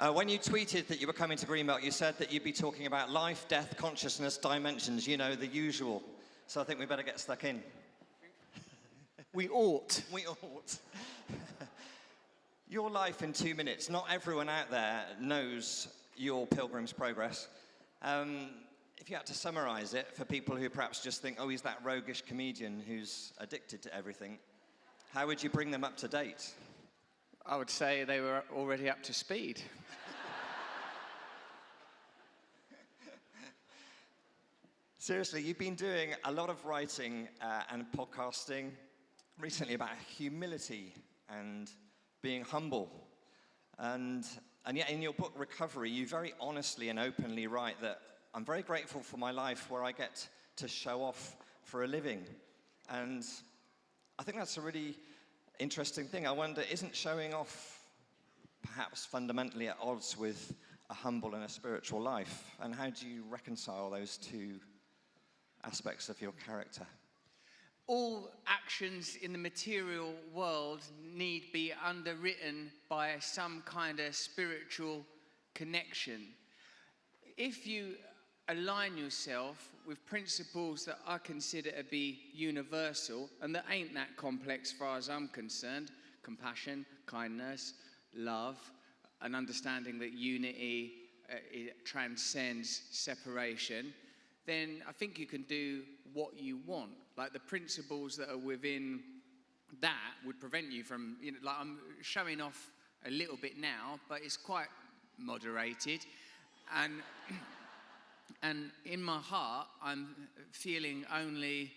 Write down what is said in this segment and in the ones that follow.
Uh, when you tweeted that you were coming to Greenbelt, you said that you'd be talking about life, death, consciousness, dimensions, you know, the usual. So I think we better get stuck in. We ought. We ought. your life in two minutes. Not everyone out there knows your Pilgrim's Progress. Um, if you had to summarize it for people who perhaps just think, oh, he's that roguish comedian who's addicted to everything, how would you bring them up to date? I would say they were already up to speed. Seriously, you've been doing a lot of writing uh, and podcasting recently about humility and being humble. And, and yet, in your book, Recovery, you very honestly and openly write that I'm very grateful for my life where I get to show off for a living. And I think that's a really interesting thing. I wonder, isn't showing off perhaps fundamentally at odds with a humble and a spiritual life? And how do you reconcile those two aspects of your character? All actions in the material world need be underwritten by some kind of spiritual connection. If you align yourself with principles that I consider to be universal and that ain't that complex far as I'm concerned compassion, kindness, love, an understanding that unity uh, transcends separation then I think you can do what you want. Like the principles that are within that would prevent you from, you know, like I'm showing off a little bit now, but it's quite moderated. And, and in my heart, I'm feeling only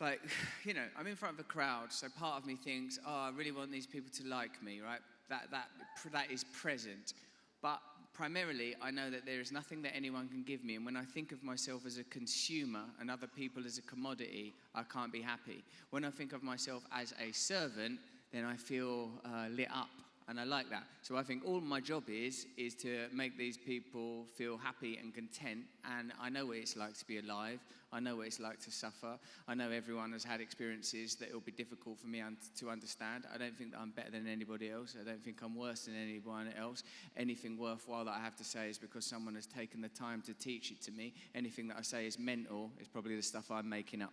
like, you know, I'm in front of a crowd, so part of me thinks, oh, I really want these people to like me, right? That, that, that is present. But primarily, I know that there is nothing that anyone can give me. And when I think of myself as a consumer and other people as a commodity, I can't be happy. When I think of myself as a servant, then I feel uh, lit up and I like that. So I think all my job is is to make these people feel happy and content. And I know what it's like to be alive. I know what it's like to suffer. I know everyone has had experiences that it'll be difficult for me un- to understand. I don't think that I'm better than anybody else. I don't think I'm worse than anyone else. Anything worthwhile that I have to say is because someone has taken the time to teach it to me. Anything that I say is mental is probably the stuff I'm making up.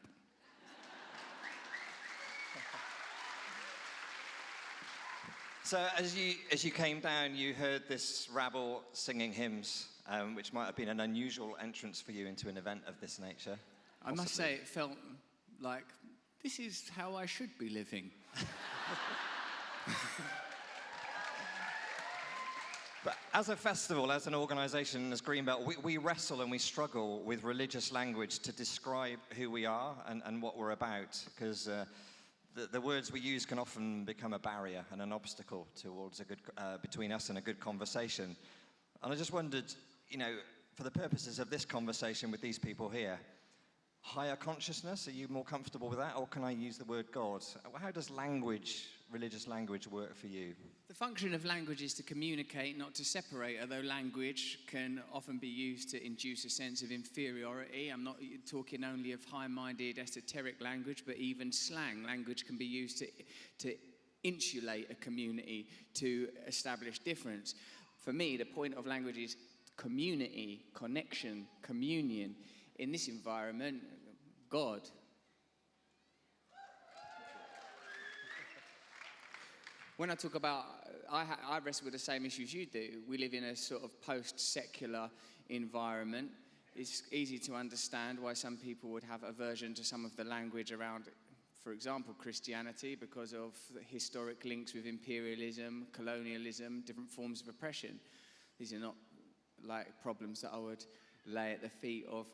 So as you, as you came down, you heard this rabble singing hymns, um, which might have been an unusual entrance for you into an event of this nature. I must say, it felt like this is how I should be living. but as a festival, as an organization, as Greenbelt, we, we, wrestle and we struggle with religious language to describe who we are and, and what we're about, because uh, the, the, words we use can often become a barrier and an obstacle towards a good, uh, between us and a good conversation. And I just wondered, you know, for the purposes of this conversation with these people here, higher consciousness, are you more comfortable with that? Or can I use the word God? How does language, religious language, work for you? The function of language is to communicate, not to separate, although language can often be used to induce a sense of inferiority. I'm not talking only of high minded, esoteric language, but even slang. Language can be used to, to insulate a community, to establish difference. For me, the point of language is community, connection, communion. In this environment, God, when I talk about, I, I wrestle with the same issues you do. We live in a sort of post secular environment. It's easy to understand why some people would have aversion to some of the language around, for example, Christianity, because of historic links with imperialism, colonialism, different forms of oppression. These are not like problems that I would lay at the feet of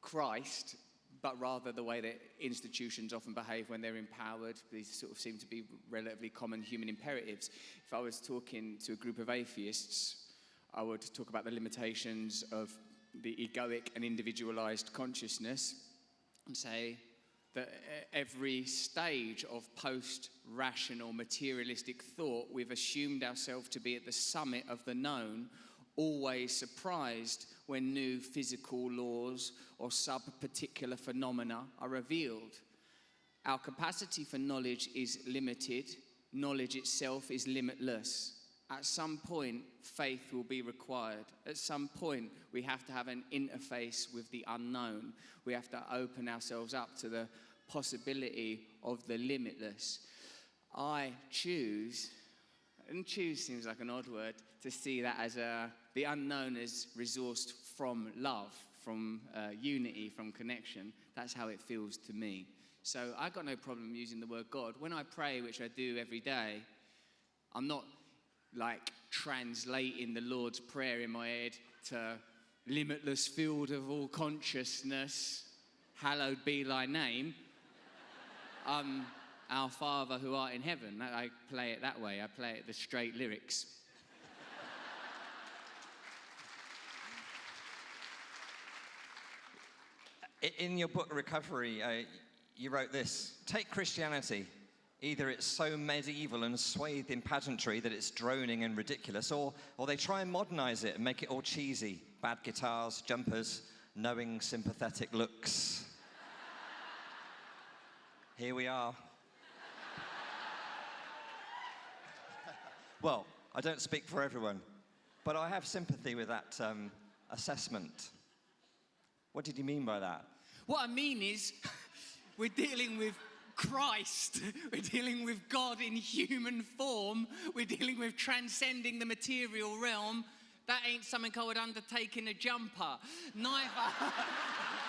Christ, but rather the way that institutions often behave when they're empowered. These sort of seem to be relatively common human imperatives. If I was talking to a group of atheists, I would talk about the limitations of the egoic and individualized consciousness and say that every stage of post rational materialistic thought, we've assumed ourselves to be at the summit of the known always surprised when new physical laws or sub particular phenomena are revealed. Our capacity for knowledge is limited, knowledge itself is limitless. at some point, faith will be required. At some point, we have to have an interface with the unknown. We have to open ourselves up to the possibility of the limitless. I choose, and choose seems like an odd word, to see that as a, the unknown is resourced from love, from uh, unity, from connection. That's how it feels to me. So I got no problem using the word God. When I pray, which I do every day, I'm not like translating the Lord's Prayer in my head to limitless field of all consciousness, hallowed be thy name. Um, our Father who art in heaven. I play it that way. I play it the straight lyrics. In your book, Recovery, uh, you wrote this Take Christianity. Either it's so medieval and swathed in pageantry that it's droning and ridiculous, or, or they try and modernize it and make it all cheesy bad guitars, jumpers, knowing, sympathetic looks. Here we are. Well, I don't speak for everyone, but I have sympathy with that um, assessment. What did you mean by that? What I mean is, we're dealing with Christ. We're dealing with God in human form. We're dealing with transcending the material realm. That ain't something I would undertake in a jumper. Neither.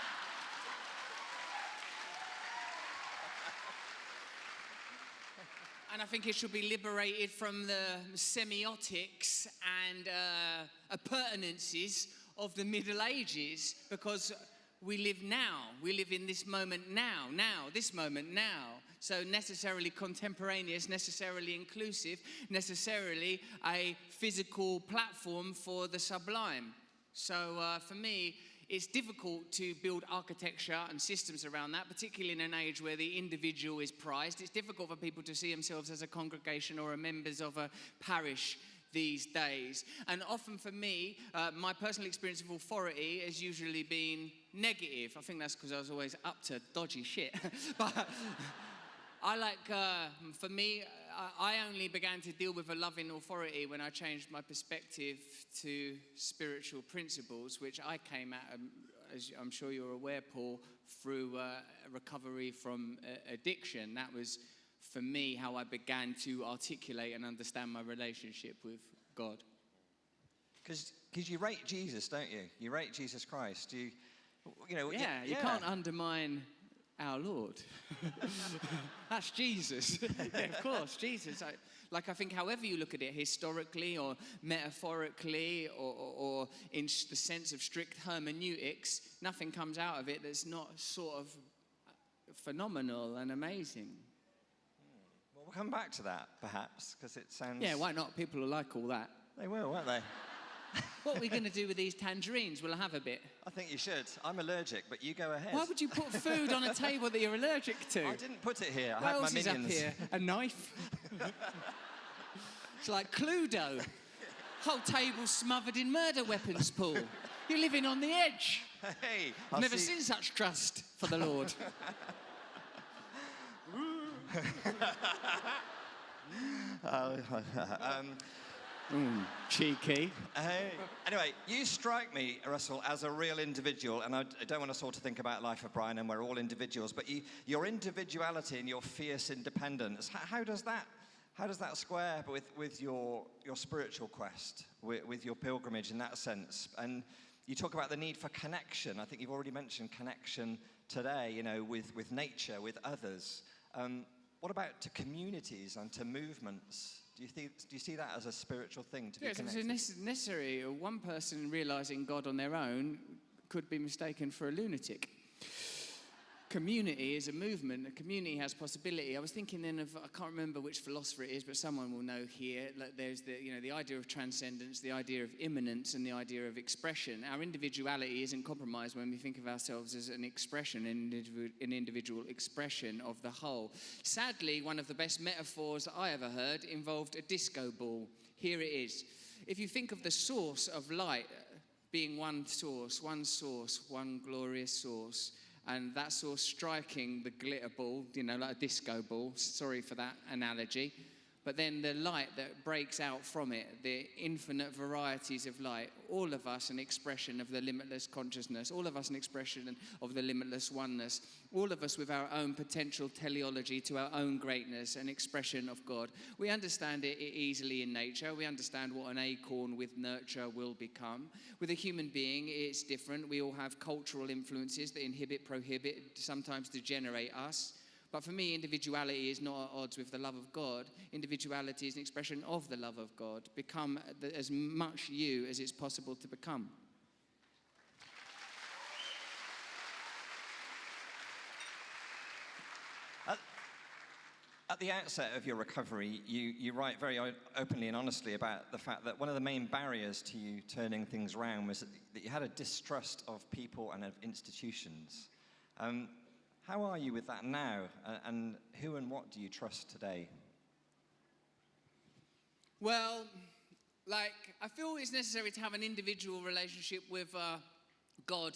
and I think it should be liberated from the semiotics and uh, appurtenances of the Middle Ages because we live now. We live in this moment now, now, this moment now. So, necessarily contemporaneous, necessarily inclusive, necessarily a physical platform for the sublime. So, uh, for me, it's difficult to build architecture and systems around that, particularly in an age where the individual is prized. It's difficult for people to see themselves as a congregation or a members of a parish these days. And often for me, uh, my personal experience of authority has usually been negative. I think that's because I was always up to dodgy shit. but I like, uh, for me, I only began to deal with a loving authority when I changed my perspective to spiritual principles, which I came at, um, as I'm sure you're aware, Paul, through uh, recovery from uh, addiction. That was for me how I began to articulate and understand my relationship with God. Because you rate Jesus, don't you? You rate Jesus Christ. You, you know. Yeah, you can't undermine our Lord. That's Jesus. yeah, of course, Jesus. I, like, I think, however you look at it, historically or metaphorically or, or, or, in the sense of strict hermeneutics, nothing comes out of it that's not sort of uh, phenomenal and amazing. Hmm. Well, We'll come back to that, perhaps, because it sounds. Yeah, why not? People will like all that. They will, won't they? what are we going to do with these tangerines? Will I have a bit? I think you should. I'm allergic, but you go ahead. Why would you put food on a table that you're allergic to? I didn't put it here. I what had else my is minions. up here? A knife? it's like Cluedo. Whole table smothered in murder weapons, Paul. You're living on the edge. Hey, I've never see- seen such trust for the Lord. um, Mm, cheeky. Hey. Anyway, you strike me, Russell, as a real individual, and I, I don't want us all to think about life of Brian, and we're all individuals. But you, your individuality and your fierce independence, how, how does that, how does that square with, with your, your spiritual quest, with, with your pilgrimage in that sense? And you talk about the need for connection. I think you've already mentioned connection today. You know, with, with nature, with others. Um, what about to communities and to movements? Do you, do you see that as a spiritual thing to be Yes, it's connected? nece- necessary. One person realizing God on their own could be mistaken for a lunatic. Community is a movement. A community has possibility. I was thinking then of I can't remember which philosopher it is, but someone will know here. Like there's the you know the idea of transcendence, the idea of immanence, and the idea of expression. Our individuality isn't compromised when we think of ourselves as an expression, an individual, an individual expression of the whole. Sadly, one of the best metaphors that I ever heard involved a disco ball. Here it is. If you think of the source of light uh, being one source, one source, one glorious source, and that source striking the glitter ball, you know, like a disco ball. Sorry for that analogy. But then the light that breaks out from it, the infinite varieties of light, all of us an expression of the limitless consciousness, all of us an expression of the limitless oneness, all of us with our own potential teleology to our own greatness, an expression of God. We understand it easily in nature. We understand what an acorn with nurture will become. With a human being, it's different. We all have cultural influences that inhibit, prohibit, sometimes degenerate us. But for me, individuality is not at odds with the love of God. Individuality is an expression of the love of God. Become as much you as it's possible to become. At, the outset of your recovery, you, you write very openly and honestly about the fact that one of the main barriers to you turning things around was that, that you had a distrust of people and of institutions. Um, how are you with that now? And, who and what do you trust today? Well, like, I feel it's necessary to have an individual relationship with uh, God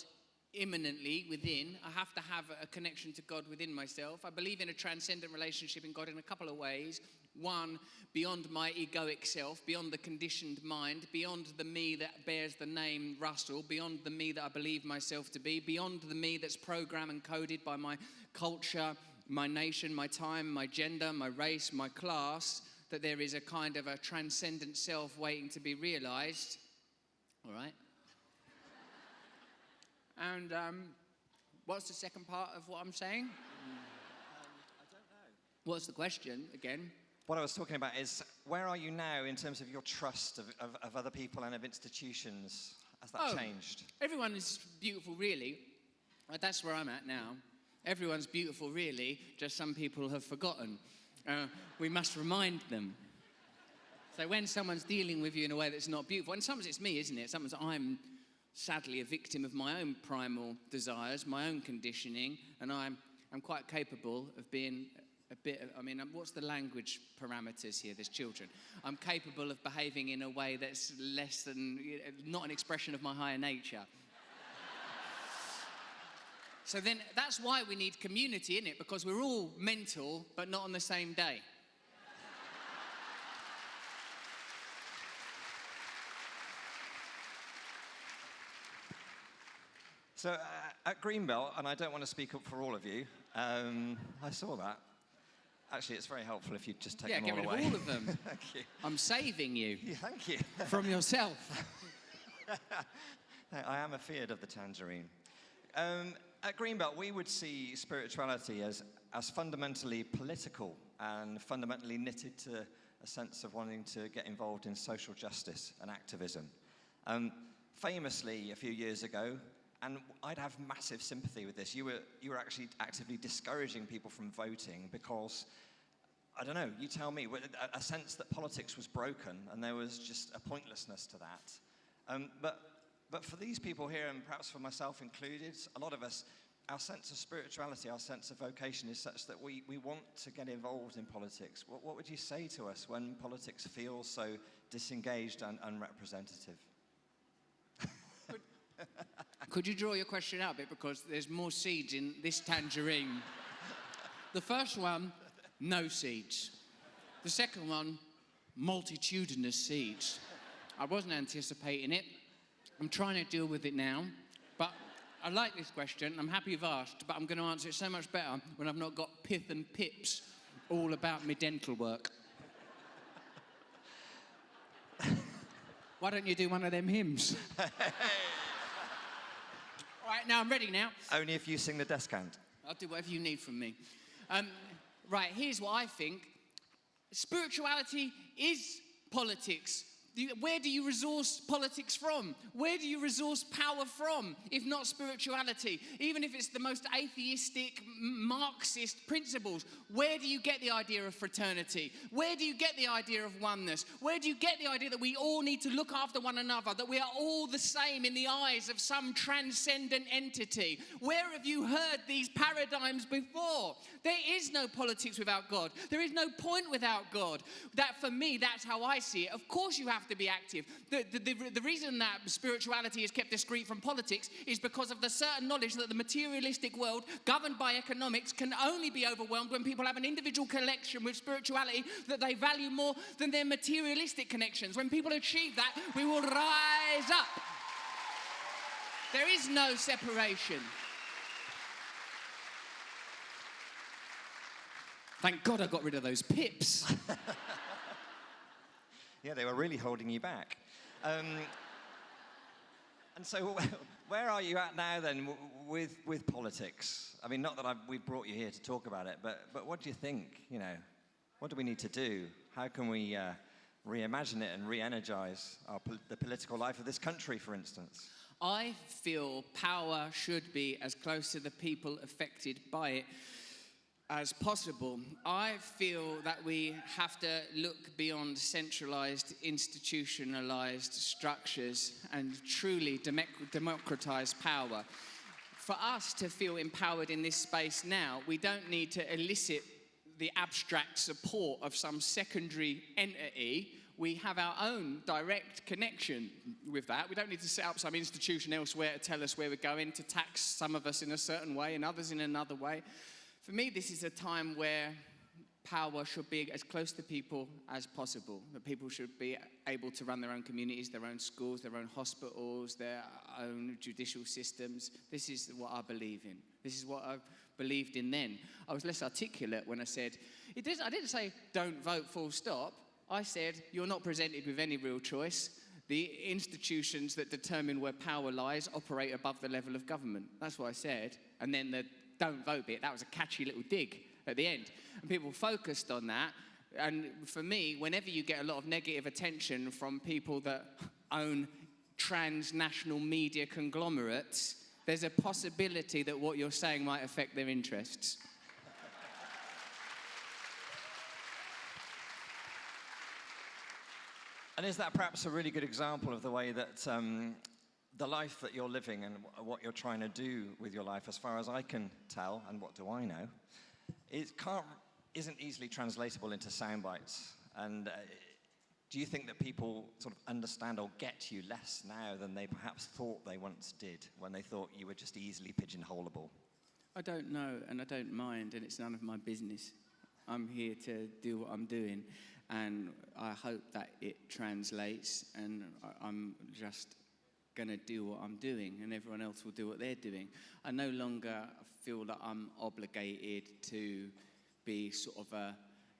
immanently within. I have to have a connection to God within myself. I believe in a transcendent relationship in God in a couple of ways. One, beyond my egoic self, beyond the conditioned mind, beyond the me that bears the name Russell, beyond the me that I believe myself to be, beyond the me that's programmed and coded by my culture, my nation, my time, my gender, my race, my class, that there is a kind of a transcendent self waiting to be realized. All right? And um, what's the second part of what I'm saying? I don't know. What's the question again? What I was talking about is where are you now in terms of your trust of, of, of other people and of institutions? Has that Oh. changed? Everyone is beautiful, really. Uh, That's where I'm at now. Everyone's beautiful, really, just some people have forgotten. Uh, we must remind them. So when someone's dealing with you in a way that's not beautiful, and sometimes it's me, isn't it? Sometimes I'm sadly a victim of my own primal desires, my own conditioning, and I'm, I'm quite capable of being a bit, of, I mean, um, what's the language parameters here? There's children. I'm capable of behaving in a way that's less than, not an expression of my higher nature. So then that's why we need community, in it? Because we're all mental, but not on the same day. So uh, at Greenbelt, and I don't want to speak up for all of you, um, I saw that. Actually, it's very helpful if you just take yeah, them get all rid away. of all of them. Thank you. I'm saving you Yeah, Thank you. from yourself. I am afeard of the tangerine. Um, at Greenbelt, we would see spirituality as, as fundamentally political and fundamentally knitted to a sense of wanting to get involved in social justice and activism. Um, famously, a few years ago, and I'd have massive sympathy with this, you were, you were actually actively discouraging people from voting because I don't know, you tell me, a, a sense that politics was broken and there was just a pointlessness to that. Um, but, but for these people here, and perhaps for myself included, a lot of us, our sense of spirituality, our sense of vocation is such that we, we want to get involved in politics. What, what would you say to us when politics feels so disengaged and unrepresentative? Could you draw your question out a bit because there's more seeds in this tangerine? the first one, no seeds. The second one, multitudinous seeds. I wasn't anticipating it. I'm trying to deal with it now. But I like this question. I'm happy you've asked, but I'm going to answer it so much better when I've not got pith and pips all about my dental work. Why don't you do one of them hymns? right, now I'm ready now. Only if you sing the descant. I'll do whatever you need from me. Um, right, here's what I think spirituality is politics. Where do you resource politics from? Where do you resource power from, if not spirituality? Even if it's the most atheistic, Marxist principles, where do you get the idea of fraternity? Where do you get the idea of oneness? Where do you get the idea that we all need to look after one another, that we are all the same in the eyes of some transcendent entity? Where have you heard these paradigms before? There is no politics without God. There is no point without God. That for me, that's how I see it. Of course, you have have to be active. The, the, the, the reason that spirituality is kept discreet from politics is because of the certain knowledge that the materialistic world, governed by economics, can only be overwhelmed when people have an individual connection with spirituality that they value more than their materialistic connections. When people achieve that, we will rise up. There is no separation. Thank God I got rid of those pips. Yeah, they were really holding you back. Um, and so, where are you at now then with, with politics? I mean, not that I've, we've brought you here to talk about it, but, but what do you think? You know, what do we need to do? How can we uh, reimagine it and re energize pol- the political life of this country, for instance? I feel power should be as close to the people affected by it as possible. I feel that we have to look beyond centralized, institutionalized structures and truly democ- democratize power. For us to feel empowered in this space now, we don't need to elicit the abstract support of some secondary entity. We have our own direct connection with that. We don't need to set up some institution elsewhere to tell us where we're going, to tax some of us in a certain way and others in another way. For me, this is a time where power should be as close to people as possible. That people should be able to run their own communities, their own schools, their own hospitals, their own judicial systems. This is what I believe in. This is what I believed in then. I was less articulate when I said, it I didn't say don't vote full stop. I said you're not presented with any real choice. The institutions that determine where power lies operate above the level of government. That's what I said. And then the don't vote bit, that was a catchy little dig at the end. And people focused on that. And for me, whenever you get a lot of negative attention from people that own transnational media conglomerates, there's a possibility that what you're saying might affect their interests. And is that perhaps a really good example of the way that um, the life that you're living and what you're trying to do with your life, as far as I can tell, and what do I know, it can't, isn't easily translatable into sound bites. And uh, do you think that people sort of understand or get you less now than they perhaps thought they once did when they thought you were just easily pigeonholable? I don't know, and I don't mind, and it's none of my business. I'm here to do what I'm doing, and I hope that it translates, and I'm just going to do what I'm doing and everyone else will do what they're doing. I no longer feel that I'm obligated to be sort of a,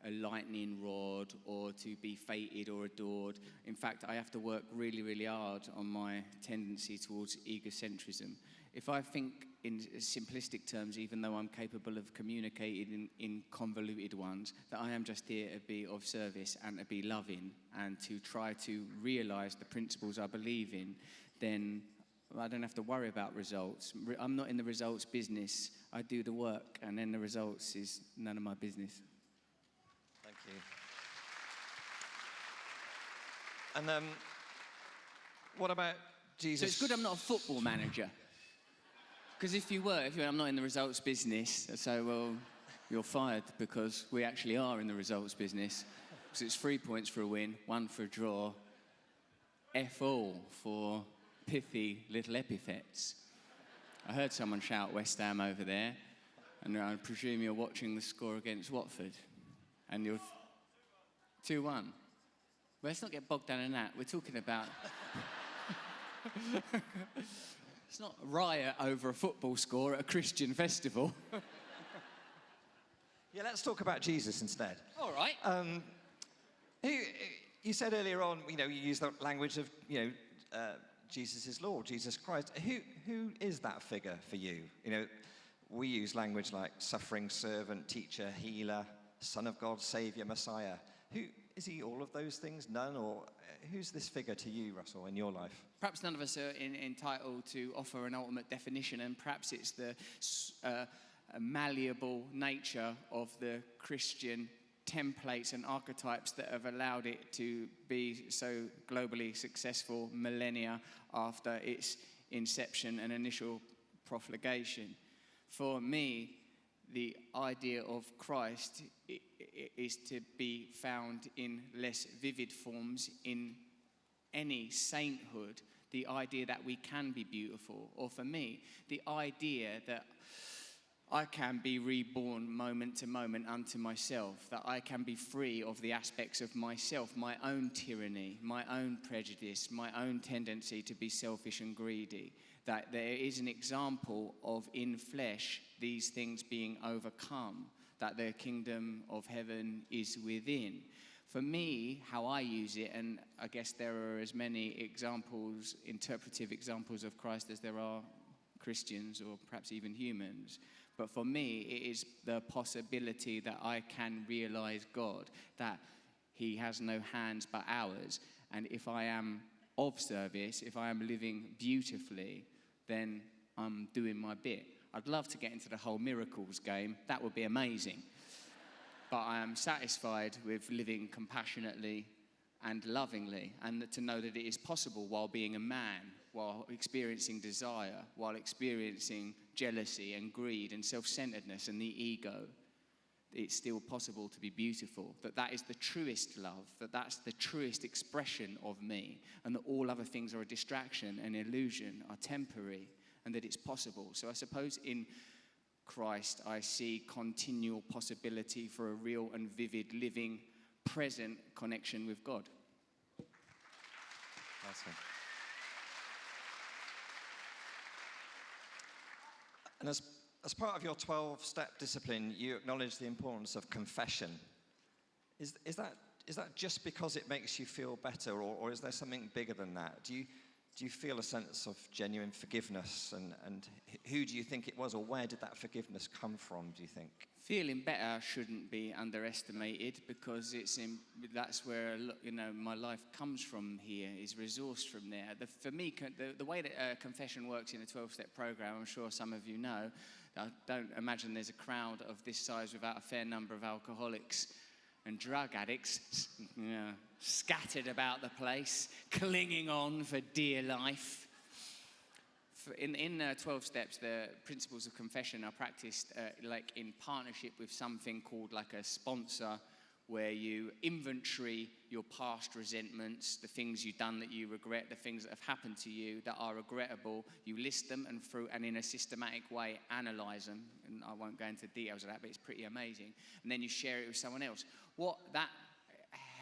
a lightning rod or to be fated or adored. In fact, I have to work really, really hard on my tendency towards egocentrism. If I think in simplistic terms, even though I'm capable of communicating in, in, convoluted ones, that I am just here to be of service and to be loving and to try to realize the principles I believe in, then I don't have to worry about results. I'm not in the results business. I do the work, and then the results is none of my business. Thank you. And um, what about Jesus? So it's good I'm not a football manager. Because if you were, if you were, I'm not in the results business, so well, you're fired because we actually are in the results business. Because it's three points for a win, one for a draw, F all for pithy little epithets. I heard someone shout West Ham over there, and I presume you're watching the score against Watford. And you're 2 1. Well, let's not get bogged down in that. We're talking about. it's not a riot over a football score at a Christian festival. yeah, let's talk about Jesus instead. All right. Um, you said earlier on, you know, you use the language of, you know, uh, Jesus is Lord, Jesus Christ. Who, who is that figure for you? You know, we use language like suffering servant, teacher, healer, son of God, savior, Messiah. Who is he all of those things? None? Or uh, who's this figure to you, Russell, in your life? Perhaps none of us are in, entitled to offer an ultimate definition, and perhaps it's the uh, malleable nature of the Christian templates and archetypes that have allowed it to be so globally successful millennia after its inception and initial profligation. For me, the idea of Christ is to be found in less vivid forms in any sainthood, the idea that we can be beautiful, or for me, the idea that I can be reborn moment to moment unto myself, that I can be free of the aspects of myself, my own tyranny, my own prejudice, my own tendency to be selfish and greedy, that there is an example of in flesh these things being overcome, that the kingdom of heaven is within. For me, how I use it, and I guess there are as many examples, interpretive examples of Christ as there are Christians or perhaps even humans. But for me, it is the possibility that I can realize God, that He has no hands but ours. And if I am of service, if I am living beautifully, then I'm doing my bit. I'd love to get into the whole miracles game, that would be amazing. But I am satisfied with living compassionately and lovingly, and to know that it is possible while being a man, while experiencing desire, while experiencing jealousy and greed and self-centeredness and the ego it's still possible to be beautiful. That that is the truest love that that's the truest expression of me and that all other things are a distraction and illusion are temporary and that it's possible. So i suppose in christ i see continual possibility for a real and vivid living present connection with god. Awesome. And as, as part of your 12 step discipline, you acknowledge the importance of confession. Is, is, that, is that just because it makes you feel better, or, or is there something bigger than that? Do you, do you feel a sense of genuine forgiveness? And, and who do you think it was, or where did that forgiveness come from, do you think? Feeling better shouldn't be underestimated because it's in, that's where you know my life comes from. Here is resourced from there. The, for me, the, the way that uh, confession works in a 12-step program, I'm sure some of you know. I don't imagine there's a crowd of this size without a fair number of alcoholics and drug addicts you know, scattered about the place, clinging on for dear life in, in uh, 12 steps, the principles of confession are practiced uh, like in partnership with something called like a sponsor, where you inventory your past resentments, the things you've done that you regret, the things that have happened to you that are regrettable. You list them and through and in a systematic way analyze them. And I won't go into details of that, but it's pretty amazing. And then you share it with someone else. What that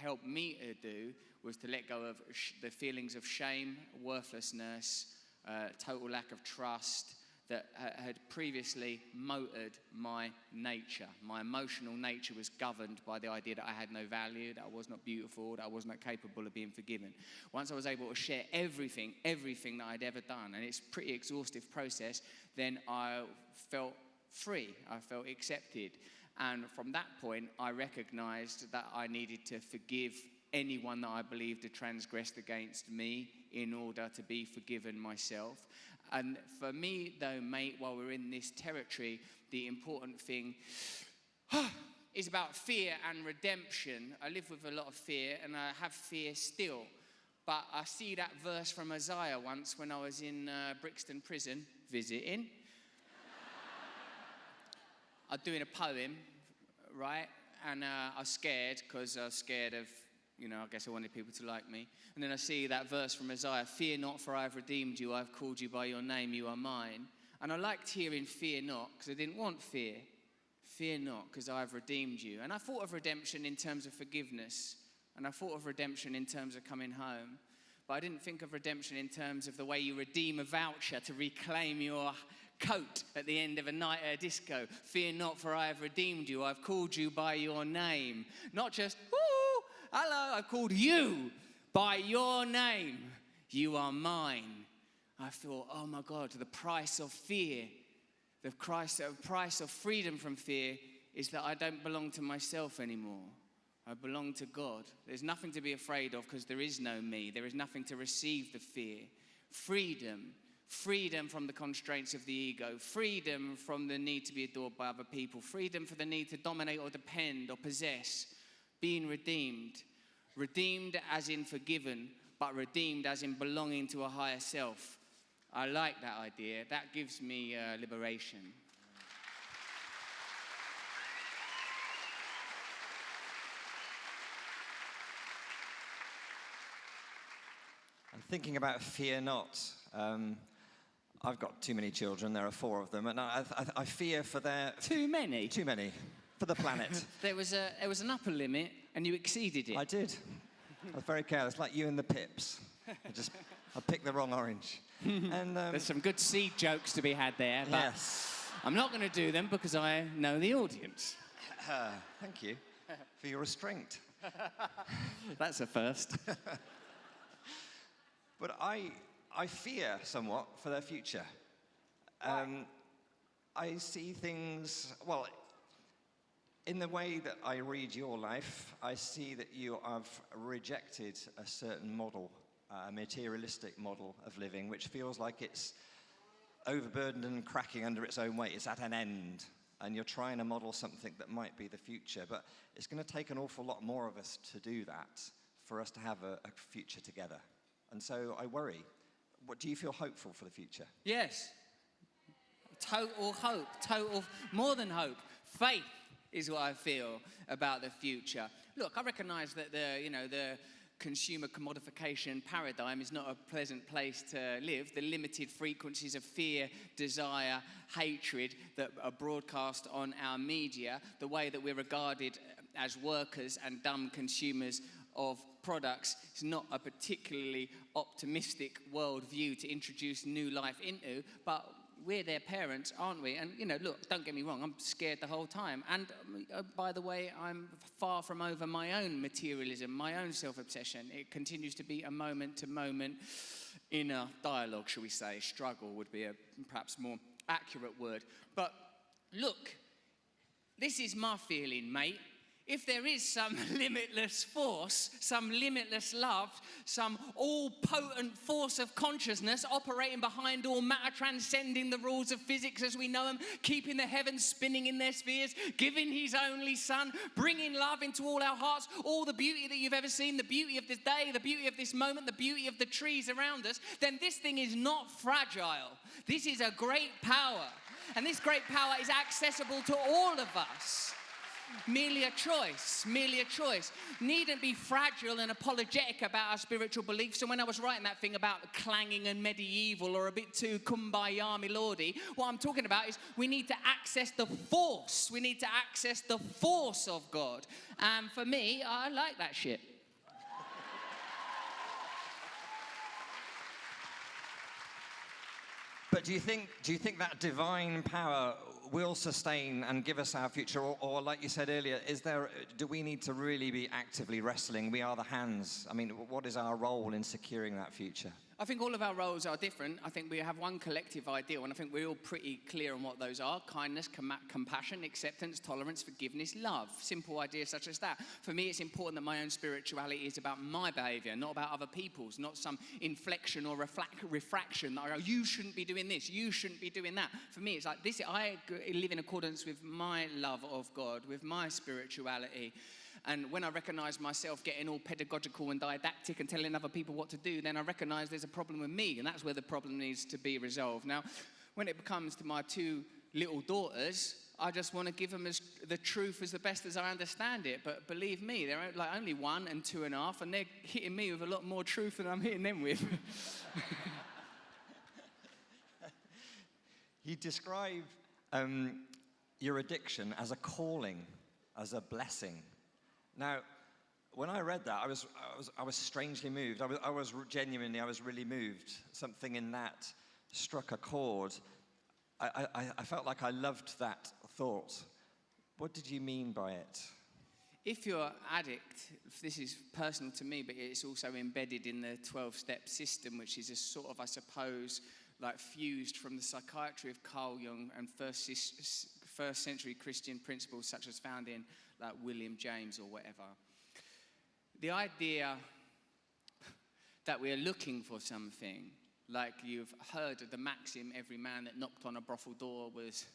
helped me to do was to let go of the feelings of shame, worthlessness, uh, total lack of trust that had previously motored my nature. My emotional nature was governed by the idea that I had no value, that I was not beautiful, that I was not capable of being forgiven. Once I was able to share everything, everything that I'd ever done, and it's a pretty exhaustive process, then I felt free, I felt accepted. And from that point, I recognized that I needed to forgive anyone that I believed had transgressed against me in order to be forgiven myself. And for me, though, mate, while we're in this territory, the important thing is about fear and redemption. I live with a lot of fear, and I have fear still. But I see that verse from Isaiah once when I was in uh, Brixton Prison visiting. I was doing a poem, right? And uh, I was scared because I was scared of you know, I guess I wanted people to like me. And then I see that verse from Isaiah Fear not, for I have redeemed you. I have called you by your name. You are mine. And I liked hearing fear not because I didn't want fear. Fear not because I have redeemed you. And I thought of redemption in terms of forgiveness. And I thought of redemption in terms of coming home. But I didn't think of redemption in terms of the way you redeem a voucher to reclaim your coat at the end of a night at a disco. Fear not, for I have redeemed you. I've called you by your name. Not just, woo, Hello, I called you by your name. You are mine. I thought, oh my God, the price of fear, the price, the price of freedom from fear is that I don't belong to myself anymore. I belong to God. There's nothing to be afraid of because there is no me. There is nothing to receive the fear. Freedom. Freedom from the constraints of the ego. Freedom from the need to be adored by other people. Freedom for the need to dominate or depend or possess being redeemed. Redeemed as in forgiven, but redeemed as in belonging to a higher self. I like that idea. That gives me uh, liberation. And thinking about fear not. Um, I've got too many children. There are four of them, and I, I, I fear for their Too many. too many for the planet. There was a there was an upper limit, and you exceeded it. I did. I was very careless, like you and the pips. I just I picked the wrong orange. and um, There's some good seed jokes to be had there, but yes, I'm not going to do them because I know the audience. uh, thank you for your restraint. That's a first. But I, I fear somewhat for their future. Um, I see things, well, in the way that I read your life, I see that you have rejected a certain model, a materialistic model of living, which feels like it's overburdened and cracking under its own weight. It's at an end. And you're trying to model something that might be the future. But it's going to take an awful lot more of us to do that for us to have a, a future together. And so I worry. What, do you feel hopeful for the future? Yes. Total hope, total, more than hope. Faith is what I feel about the future. Look, I recognize that the, you know, the consumer commodification paradigm is not a pleasant place to live. The limited frequencies of fear, desire, hatred that are broadcast on our media, the way that we're regarded as workers and dumb consumers of products is not a particularly optimistic worldview to introduce new life into, but we're their parents, aren't we? And you know, look, don't get me wrong, I'm scared the whole time. And uh, by the way, I'm far from over my own materialism, my own self obsession. It continues to be a moment to moment inner dialogue, shall we say. Struggle would be a perhaps more accurate word. But look, this is my feeling, mate. If there is some limitless force, some limitless love, some all potent force of consciousness operating behind all matter, transcending the rules of physics as we know them, keeping the heavens spinning in their spheres, giving his only son, bringing love into all our hearts, all the beauty that you've ever seen, the beauty of this day, the beauty of this moment, the beauty of the trees around us, then this thing is not fragile. This is a great power. And this great power is accessible to all of us merely a choice, merely a choice. Needn't be fragile and apologetic about our spiritual beliefs. And when I was writing that thing about clanging and medieval or a bit too kumbaya milordy, what I'm talking about is we need to access the force. We need to access the force of God. And for me, I like that shit. But do you think, do you think that divine power will sustain and give us our future? Or, or, like you said earlier, is there, do we need to really be actively wrestling? We are the hands. I mean, what is our role in securing that future? I think all of our roles are different. I think we have one collective ideal, and I think we're all pretty clear on what those are kindness, com- compassion, acceptance, tolerance, forgiveness, love. Simple ideas such as that. For me, it's important that my own spirituality is about my behavior, not about other people's, not some inflection or refraction that I go, you shouldn't be doing this, you shouldn't be doing that. For me, it's like this I live in accordance with my love of God, with my spirituality. And when I recognize myself getting all pedagogical and didactic and telling other people what to do, then I recognize there's a problem with me, and that's where the problem needs to be resolved. Now, when it comes to my two little daughters, I just want to give them as, the truth as the best as I understand it. But believe me, they're like only one and two and a half, and they're hitting me with a lot more truth than I'm hitting them with. you describe um, your addiction as a calling, as a blessing. Now, when I read that, I was, I was, I was strangely moved. I was, I was genuinely, I was really moved. Something in that struck a chord. I, I, I felt like I loved that thought. What did you mean by it? If you're an addict, this is personal to me, but it's also embedded in the 12 step system, which is a sort of, I suppose, like fused from the psychiatry of Carl Jung and first, first century Christian principles, such as found in like William James or whatever. The idea that we're looking for something, like you've heard of the maxim, every man that knocked on a brothel door was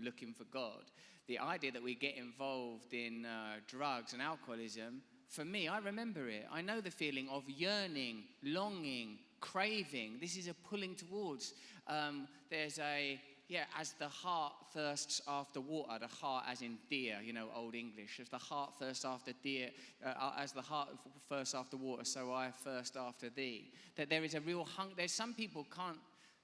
looking for God. The idea that we get involved in uh, drugs and alcoholism, for me, I remember it. I know the feeling of yearning, longing, craving. This is a pulling towards. Um, there's a Yeah, as the hart thirsts after water, the hart as in deer, you know, old English. As the hart thirsts after deer, uh, as the hart thirsts after water, so I thirst after thee. That there is a real hunger. There's some people can't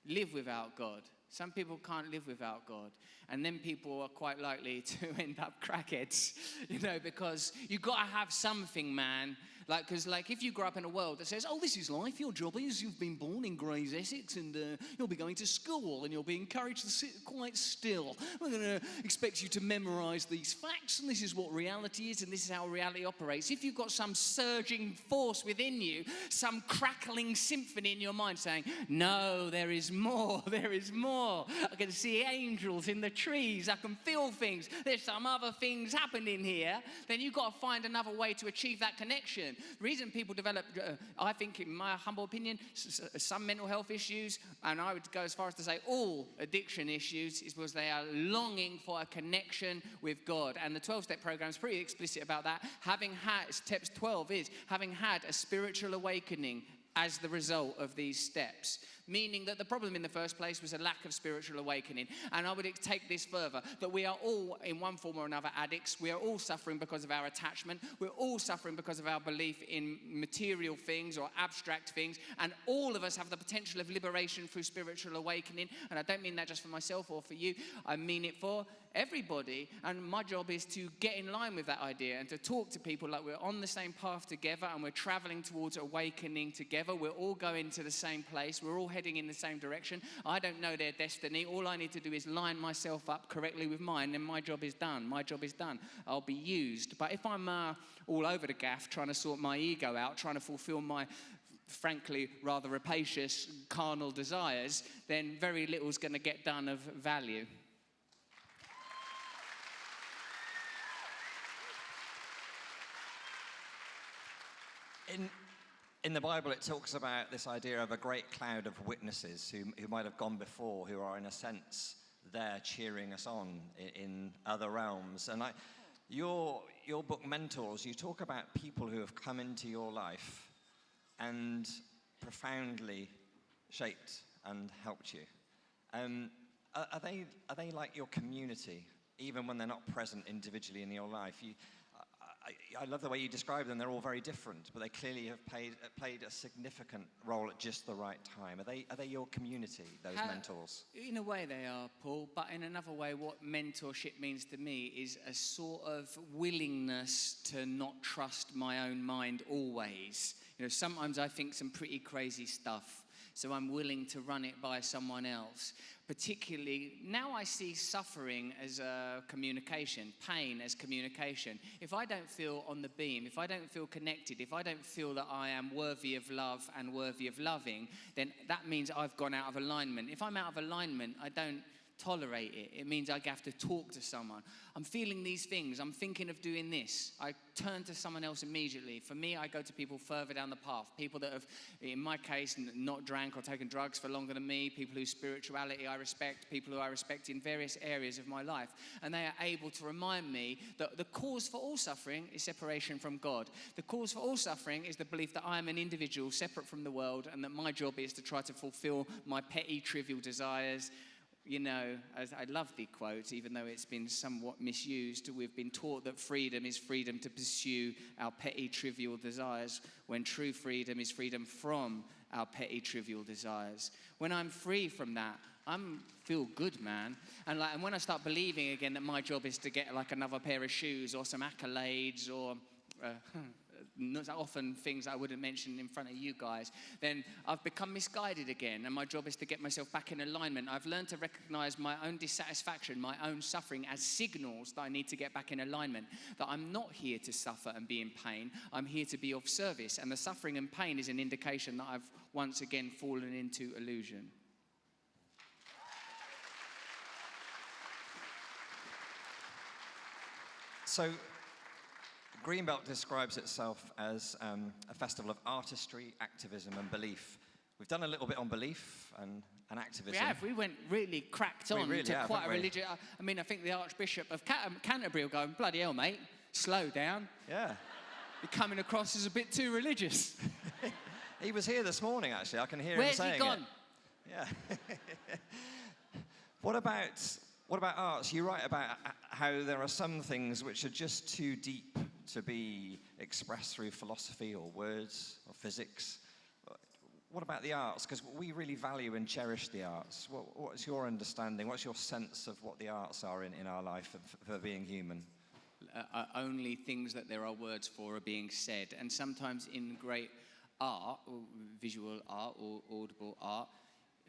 live without God. Some people can't live without God. And then people are quite likely to end up crackheads, you know, because you've got to have something, man. Like, because, like, if you grow up in a world that says, oh, this is life, your job is you've been born in Grays, Essex, and uh, you'll be going to school, and you'll be encouraged to sit quite still. We're going to expect you to memorize these facts, and this is what reality is, and this is how reality operates. If you've got some surging force within you, some crackling symphony in your mind saying, no, there is more, there is more. I can see angels in the trees, I can feel things, there's some other things happening here, then you've got to find another way to achieve that connection. The reason people develop, uh, I think, in my humble opinion, some mental health issues, and I would go as far as to say all addiction issues, is because they are longing for a connection with God. And the 12 step program is pretty explicit about that. Having had, steps 12 is having had a spiritual awakening as the result of these steps meaning that the problem in the first place was a lack of spiritual awakening. And I would take this further that we are all, in one form or another, addicts. We are all suffering because of our attachment. We're all suffering because of our belief in material things or abstract things. And all of us have the potential of liberation through spiritual awakening. And I don't mean that just for myself or for you, I mean it for everybody. And my job is to get in line with that idea and to talk to people like we're on the same path together and we're traveling towards awakening together. We're all going to the same place. We're all heading in the same direction. I don't know their destiny. All I need to do is line myself up correctly with mine, and my job is done. My job is done. I'll be used. But if I'm uh, all over the gaff trying to sort my ego out, trying to fulfill my frankly rather rapacious carnal desires, then very little is going to get done of value. In, in the Bible, it talks about this idea of a great cloud of witnesses who, who might have gone before, who are, in a sense, there cheering us on in, in other realms. And I, your, your book, Mentors, you talk about people who have come into your life and profoundly shaped and helped you. Um, are, are, they, are they like your community, even when they're not present individually in your life? You, I, love the way you describe them. They're all very different, but they clearly have played, uh, played a significant role at just the right time. Are they, are they your community, those How, mentors? In a way, they are, Paul. But in another way, what mentorship means to me is a sort of willingness to not trust my own mind always. You know, sometimes I think some pretty crazy stuff so I'm willing to run it by someone else. Particularly, now I see suffering as a communication, pain as communication. If I don't feel on the beam, if I don't feel connected, if I don't feel that I am worthy of love and worthy of loving, then that means I've gone out of alignment. If I'm out of alignment, I don't tolerate it. It means I have to talk to someone. I'm feeling these things. I'm thinking of doing this. I turn to someone else immediately. For me, I go to people further down the path. People that have, in my case, not drank or taken drugs for longer than me. People whose spirituality I respect. People who I respect in various areas of my life. And they are able to remind me that the cause for all suffering is separation from God. The cause for all suffering is the belief that I am an individual separate from the world and that my job is to try to fulfill my petty, trivial desires you know, I love the quote, even though it's been somewhat misused. We've been taught that freedom is freedom to pursue our petty, trivial desires, when true freedom is freedom from our petty, trivial desires. When I'm free from that, I feel good, man. And, like, and when I start believing again that my job is to get like another pair of shoes or some accolades or uh, often things I wouldn't mention in front of you guys, then I've become misguided again. And my job is to get myself back in alignment. I've learned to recognize my own dissatisfaction, my own suffering as signals that I need to get back in alignment. That I'm not here to suffer and be in pain. I'm here to be of service. And the suffering and pain is an indication that I've once again fallen into illusion. So Greenbelt describes itself as um, a festival of artistry, activism, and belief. We've done a little bit on belief and, and activism. We have. We went really cracked on really to have, quite a religious. I mean, I think the Archbishop of um, Canterbury will go, bloody hell, mate, slow down. Yeah. You're coming across as a bit too religious. he was here this morning, actually. I can hear Where's him saying Where's he gone? It. Yeah. What about, what about arts? You write about how there are some things which are just too deep to be expressed through philosophy or words or physics. What about the arts? Because we really value and cherish the arts. What, what's your understanding? What's your sense of what the arts are in, in our life for, for being human? uh, uh, only things that there are words for are being said. And sometimes in great art, or visual art or audible art,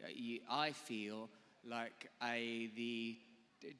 uh, I feel like a, the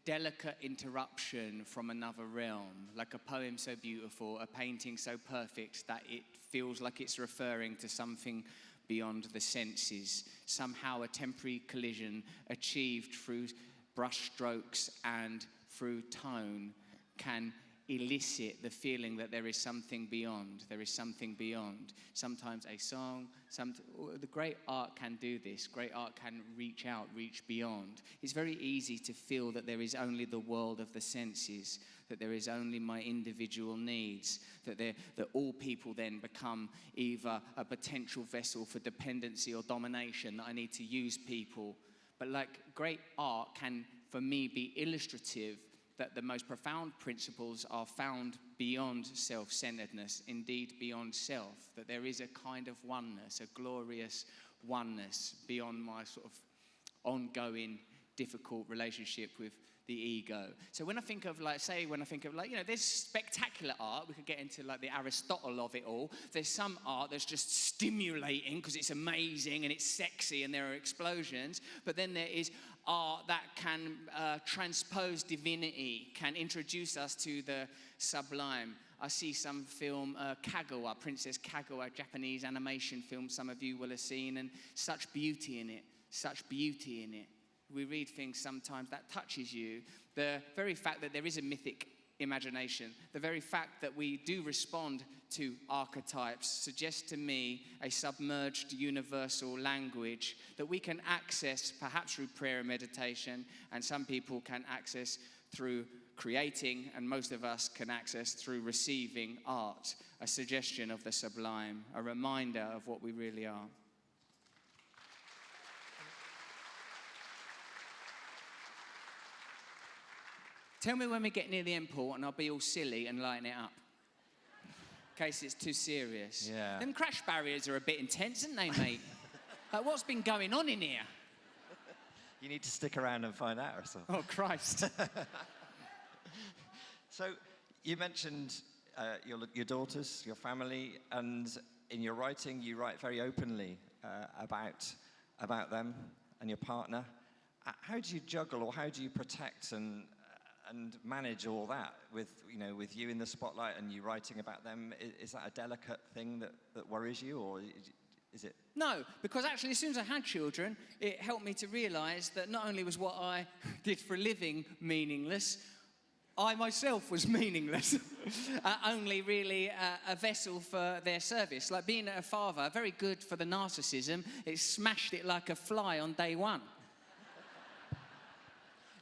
delicate interruption from another realm, like a poem so beautiful, a painting so perfect that it feels like it's referring to something beyond the senses. Somehow a temporary collision achieved through brushstrokes and through tone can elicit the feeling that there is something beyond. There is something beyond. Sometimes a song, some, the great art can do this. Great art can reach out, reach beyond. It's very easy to feel that there is only the world of the senses, that there is only my individual needs, that, that all people then become either a potential vessel for dependency or domination, that I need to use people. But like great art can, for me, be illustrative that the most profound principles are found beyond self centeredness, indeed beyond self, that there is a kind of oneness, a glorious oneness beyond my sort of ongoing difficult relationship with the ego. So when I think of like, say, when I think of like, you know, there's spectacular art. We could get into like the Aristotle of it all. There's some art that's just stimulating because it's amazing and it's sexy and there are explosions. But then there is art that can uh, transpose divinity, can introduce us to the sublime. I see some film, uh, Kaguya, Princess Kaguya, Japanese animation film, some of you will have seen, and such beauty in it, such beauty in it. We read things sometimes that touches you. The very fact that there is a mythic imagination, the very fact that we do respond to archetypes suggests to me a submerged universal language that we can access perhaps through prayer and meditation, and some people can access through creating, and most of us can access through receiving art, a suggestion of the sublime, a reminder of what we really are. Tell me when we get near the end, Paul, and I'll be all silly and lighten it up. In case it's too serious. Yeah. Them crash barriers are a bit intense, aren't they, mate? like, what's been going on in here? You need to stick around and find out or something. Oh, Christ. So you mentioned uh, your, your daughters, your family, and in your writing, you write very openly uh, about, about them and your partner. Uh, How do you juggle or how do you protect and, and manage all that with, you know, with you in the spotlight and you writing about them? Is, that a delicate thing that, that worries you or is- is it? No, because actually, as soon as I had children, it helped me to realize that not only was what I did for a living meaningless, I myself was meaningless. uh, only really uh, a vessel for their service. Like being a father, very good for the narcissism, it smashed it like a fly on day one.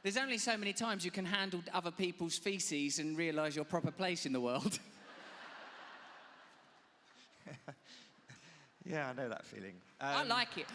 There's only so many times you can handle other people's feces and realize your proper place in the world. Yeah, I know that feeling. I Um, like it.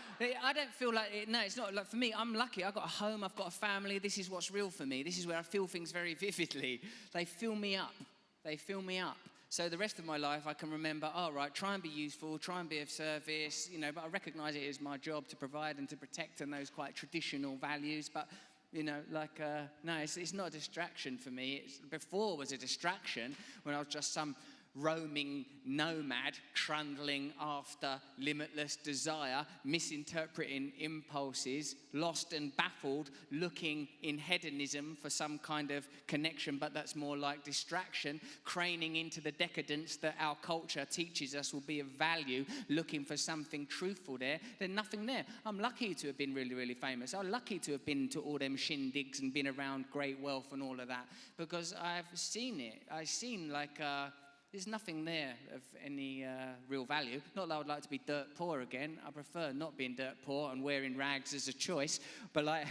I don't feel like it. No, it's not like for me. I'm lucky. I've got a home. I've got a family. This is what's real for me. This is where I feel things very vividly. They fill me up. They fill me up. So the rest of my life, I can remember. All right, try and be useful. Try and be of service. You know, but I recognise it as my job to provide and to protect and those quite traditional values. But you know, like uh, no, it's, it's not a distraction for me. It's, before was a distraction when I was just some roaming nomad trundling after limitless desire, misinterpreting impulses, lost and baffled, looking in hedonism for some kind of connection, but that's more like distraction, craning into the decadence that our culture teaches us will be of value, looking for something truthful there. There's nothing there. I'm lucky to have been really, really famous. I'm lucky to have been to all them shindigs and been around great wealth and all of that because I've seen it. I've seen like. Uh, there's nothing there of any uh, real value. Not that I would like to be dirt poor again. I prefer not being dirt poor and wearing rags as a choice. But like,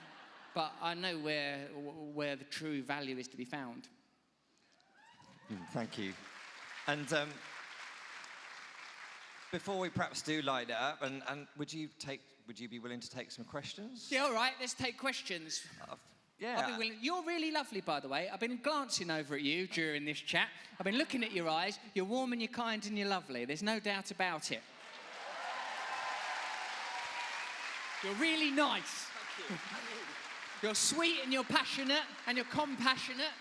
but I know where where the true value is to be found. Mm, Thank you. And um, before we perhaps do light it up, and, and would you take, would you be willing to take some questions? Yeah, all right, let's take questions. Uh, yeah. Willing. You're really lovely, by the way. I've been glancing over at you during this chat. I've been looking at your eyes. You're warm and you're kind and you're lovely. There's no doubt about it. You're really nice. You're sweet and you're passionate and you're compassionate.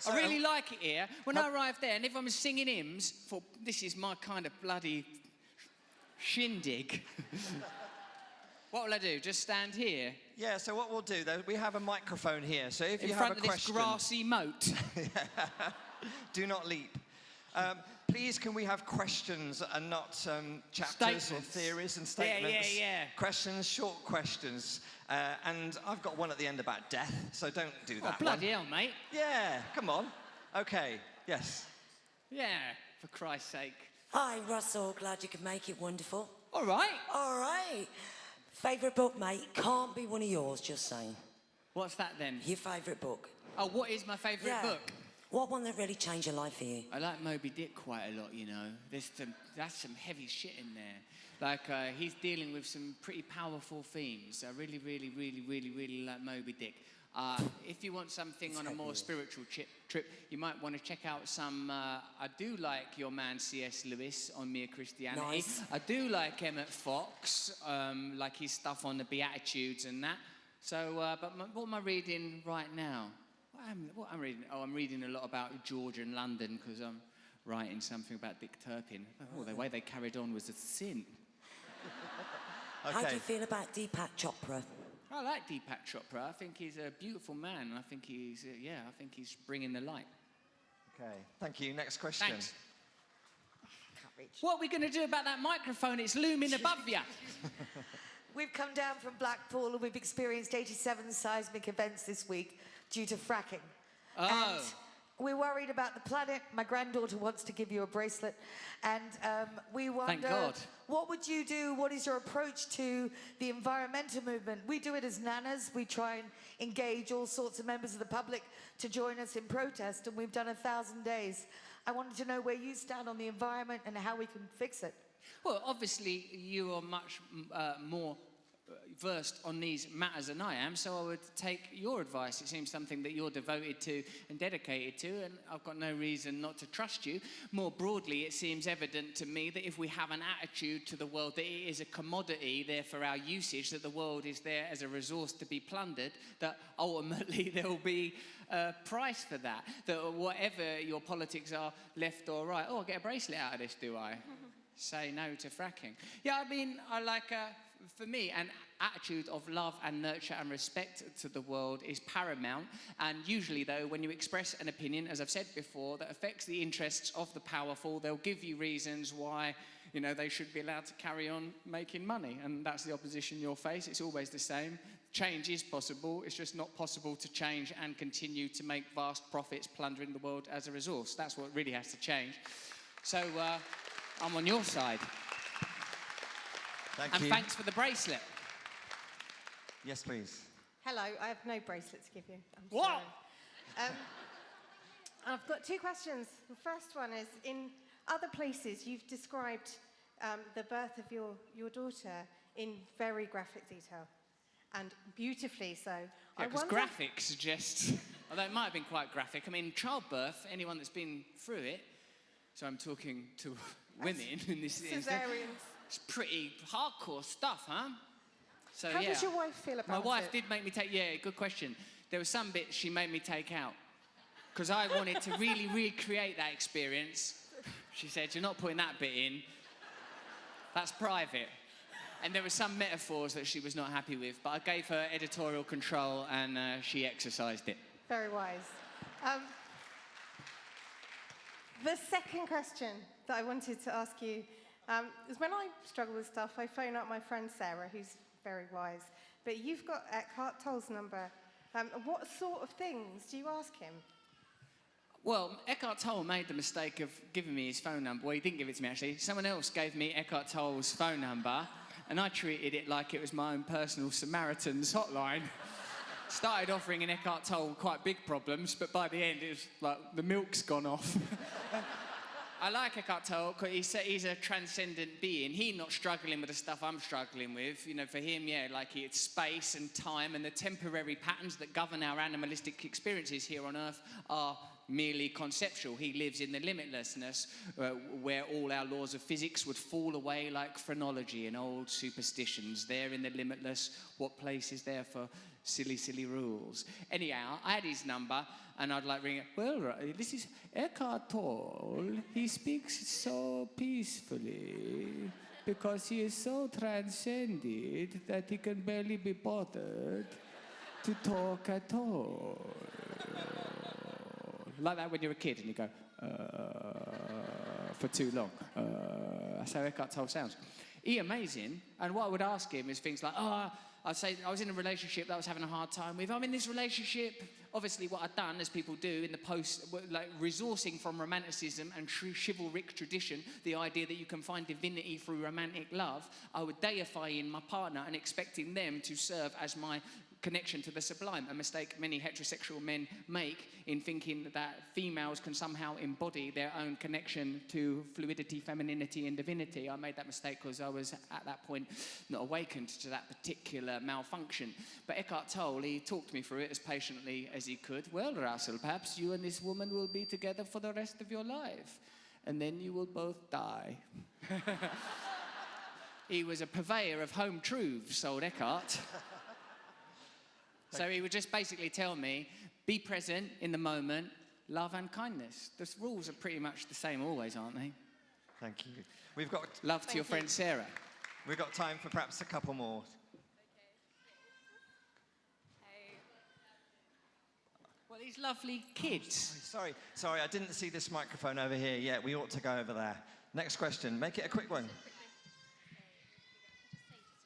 So- I really like it here. When I arrived there, and everyone was singing hymns for this is my kind of bloody shindig. what will I do? Just stand here Yeah, so what we'll do though, we have a microphone here, so if in you front have of a this question, grassy moat? do not leap. Um, please, can we have questions and not um, chapters Statements. or theories and statements? Yeah, yeah, statements? yeah. Questions, short questions. Uh, and I've got one at the end about death, so don't do oh, that bloody one. hell, mate. Yeah, come on. Okay, yes. Yeah, for Christ's sake. Hi, Russell. Glad you could make it. Wonderful. All right. All right. Favourite book, mate? Can't be one of yours, just saying. What's that then? Your favourite book? Oh, what is my favourite book? What one that really changed your life for you? I like Moby Dick quite a lot, you know. There's some, that's some heavy shit in there. Like, uh, he's dealing with some pretty powerful themes. I really, really, really, really, really like Moby Dick. Uh, if you want something on a more spiritual chip, trip, you might want to check out some. Uh, I do like your man C.S. Lewis on Mere Christianity. Nice. I do like Emmett Fox, um, like his stuff on the Beatitudes and that. So, uh, but my, what am I reading right now? What am, what am I reading? Oh, I'm reading a lot about Georgia and London because I'm writing something about Dick Turpin. Oh, the way they carried on was a sin. How do you feel about Deepak Chopra? I like Deepak Chopra. I think he's a beautiful man. I think he's, uh, yeah, I think he's bringing the light. Okay, thank you. Next question. Thanks. What are we going to do about that microphone? It's looming above you. We've come down from Blackpool and we've experienced 87 seismic events this week due to fracking. Oh. And we're worried about the planet. My granddaughter wants to give you a bracelet. And um, we wonder what would you do? What is your approach to the environmental movement? We do it as nanas. We try and engage all sorts of members of the public to join us in protest. And we've done a thousand days. I wanted to know where you stand on the environment and how we can fix it. Well, obviously, you are much uh, more versed on these matters than I am, so I would take your advice. It seems something that you're devoted to and dedicated to, and I've got no reason not to trust you. More broadly, it seems evident to me that if we have an attitude to the world that it is a commodity there for our usage, that the world is there as a resource to be plundered, that ultimately there will be a price for that. That whatever your politics are, left or right, oh, I get a bracelet out of this, do I? say no to fracking. Yeah, I mean, I like, uh, for me, an attitude of love and nurture and respect to the world is paramount. And usually, though, when you express an opinion, as I've said before, that affects the interests of the powerful, they'll give you reasons why. You know, they should be allowed to carry on making money, and that's the opposition you'll face. It's always the same. Change is possible, it's just not possible to change and continue to make vast profits plundering the world as a resource. That's what really has to change. So, uh, I'm on your side. Thank And you. thanks for the bracelet. Yes, please. Hello, I have no bracelet to give you. I'm What? sorry. Um, I've got two questions. The first one is in other places, you've described um, the birth of your, your daughter in very graphic detail and beautifully so. Yeah, I because wonder- graphic suggests, although it might have been quite graphic. I mean, childbirth, anyone that's been through it, so I'm talking to women in this instance, Cesareans. It's pretty hardcore stuff, huh? So, How yeah. does your wife feel about it? My wife it? did make me take, yeah, good question. There were some bits she made me take out because I wanted to really recreate that experience. She said, You're not putting that bit in, that's private. And there were some metaphors that she was not happy with, but I gave her editorial control and uh, she exercised it. Very wise. Um, the second question that I wanted to ask you um, is when I struggle with stuff, I phone up my friend Sarah, who's very wise. But you've got Eckhart Tolle's number. Um, what sort of things do you ask him? Well, Eckhart Tolle made the mistake of giving me his phone number. Well, he didn't give it to me actually. Someone else gave me Eckhart Tolle's phone number, and I treated it like it was my own personal Samaritan's hotline. Started offering in Eckhart Tolle quite big problems, but by the end it was like the milk's gone off. I like Tolle because he's, a- he's a transcendent being. He not struggling with the stuff I'm struggling with. You know, for him, yeah, like it's space and time and the temporary patterns that govern our animalistic experiences here on Earth are merely conceptual. He lives in the limitlessness uh, where all our laws of physics would fall away like phrenology and old superstitions. There in the limitless, what place is there for silly, silly rules? Anyhow, I had his number and I'd like to ring it. Well, this is Eckhart Tolle. He speaks so peacefully because he is so transcended that he can barely be bothered to talk at all. Like that when you're a kid and you go, uh, for too long. Uh, that's how Eckhart Tolle sounds. He amazing. And what I would ask him is things like, oh, I'd say I was in a relationship that I was having a hard time with. I'm in this relationship. Obviously, what I'd done, as people do in the post, like resourcing from romanticism and tr- chivalric tradition, the idea that you can find divinity through romantic love, I would deify in my partner and expecting them to serve as my connection to the sublime, a mistake many heterosexual men make in thinking that females can somehow embody their own connection to fluidity, femininity, and divinity. I made that mistake because I was at that point not awakened to that particular malfunction. But Eckhart Tolle, he talked me through it as patiently as he could. Well, Russell, perhaps you and this woman will be together for the rest of your life, and then you will both die. he was a purveyor of home truths, old Eckhart. So he would just basically tell me, be present in the moment, love and kindness. The rules are pretty much the same always, aren't they? Thank you. We've got, Love to your friend Sarah. we've got time for perhaps a couple more. Well, these lovely kids. Oh, sorry, sorry, I didn't see this microphone over here yet. We ought to go over there. Next question. Make it a quick one.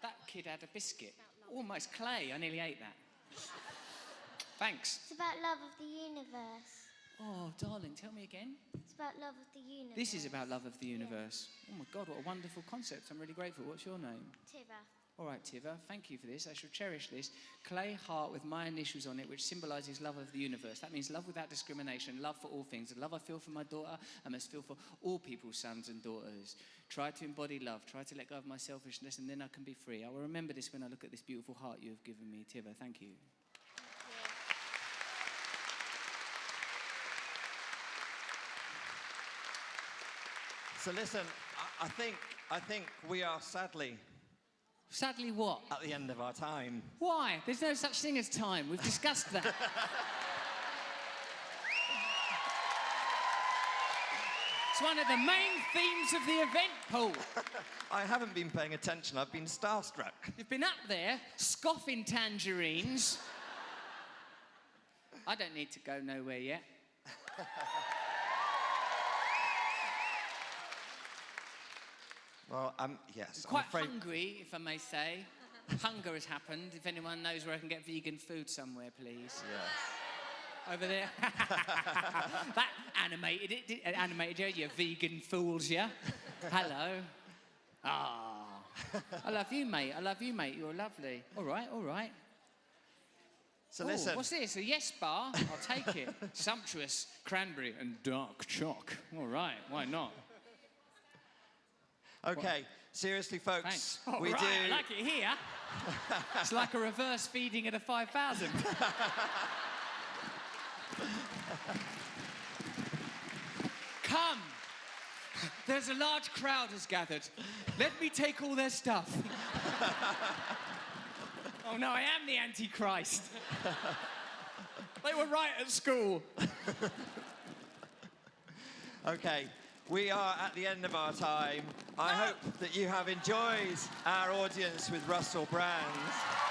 That kid had a biscuit. Almost clay. I nearly ate that. Thanks. It's about love of the universe. Oh, darling, tell me again. It's about love of the universe. This is about love of the universe. Oh my God, what a wonderful concept. I'm really grateful. What's your name? Tiva. All right, Tiva, thank you for this. I shall cherish this. Clay heart with my initials on it, which symbolizes love of the universe. That means love without discrimination, love for all things. The love I feel for my daughter, I must feel for all people's sons and daughters. Try to embody love, try to let go of my selfishness, and then I can be free. I will remember this when I look at this beautiful heart you have given me, Tiva. Thank you. So listen, I, I think, I think we are sadly Sadly, what? at the end of our time. Why? There's no such thing as time. We've discussed that. it's one of the main themes of the event, Paul. I haven't been paying attention. I've been starstruck. You've been up there scoffing tangerines. I don't need to go nowhere yet. Well, um, yes, Quite I'm afraid. hungry, if I may say. Hunger has happened. If anyone knows where I can get vegan food somewhere, please. Yes. Over there. that animated it, did- animated you, you vegan fools, yeah? Hello. Ah. I love you, mate. I love you, mate. You're lovely. All right, all right. So Ooh, listen, What's this? A yes bar? I'll take it. Sumptuous cranberry and dark choc. All right, why not? okay, seriously, folks, we right, do. I like it here. it's like a reverse feeding at a 5,000. Come. There's a large crowd has gathered. Let me take all their stuff. oh no, I am the Antichrist. they were right at school. Okay, we are at the end of our time. I ah! hope that you have enjoyed our audience with Russell Brand.